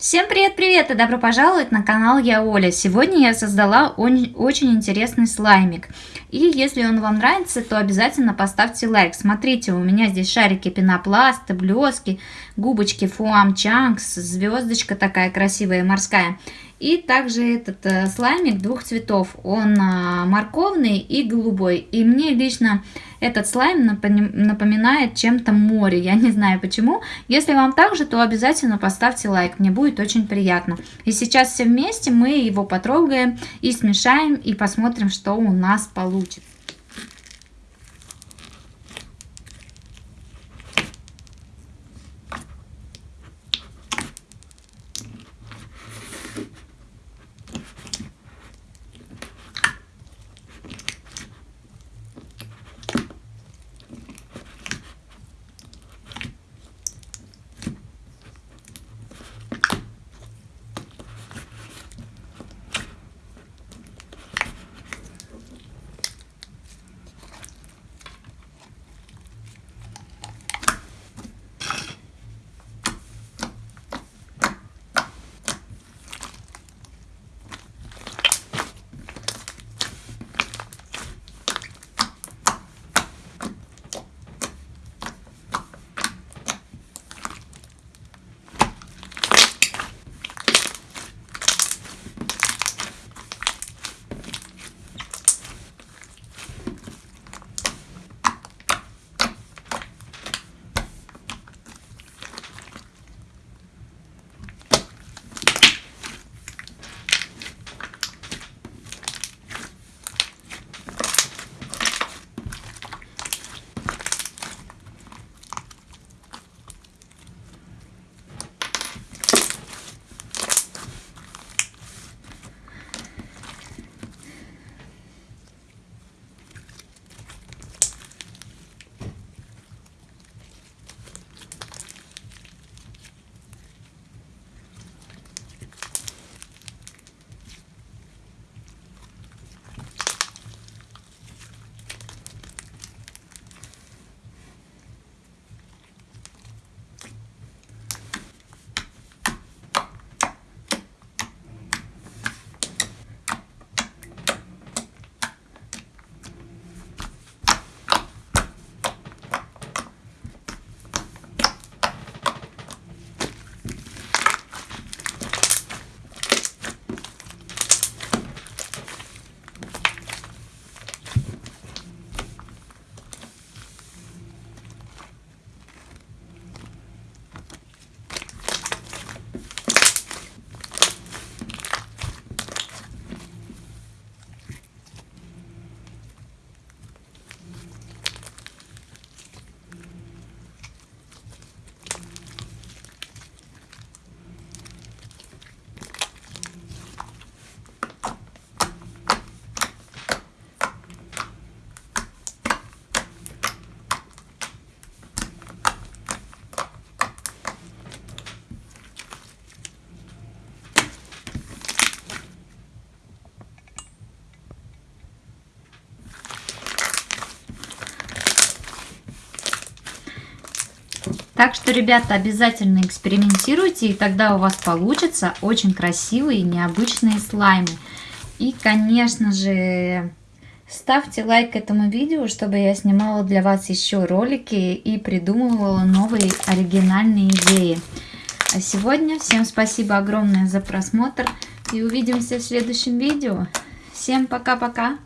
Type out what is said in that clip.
Всем привет-привет и добро пожаловать на канал Я Оля. Сегодня я создала очень интересный слаймик. И если он вам нравится, то обязательно поставьте лайк. Смотрите, у меня здесь шарики пенопласта, блески, губочки фуам чанкс, звездочка такая красивая морская. И также этот э, слаймик двух цветов. Он э, морковный и голубой. И мне лично этот слайм напоминает чем-то море. Я не знаю почему. Если вам так же, то обязательно поставьте лайк. Мне будет очень приятно. И сейчас все вместе мы его потрогаем и смешаем. И посмотрим, что у нас получится. Так что, ребята, обязательно экспериментируйте, и тогда у вас получится очень красивые необычные слаймы. И, конечно же, ставьте лайк этому видео, чтобы я снимала для вас еще ролики и придумывала новые оригинальные идеи. А сегодня всем спасибо огромное за просмотр и увидимся в следующем видео. Всем пока-пока!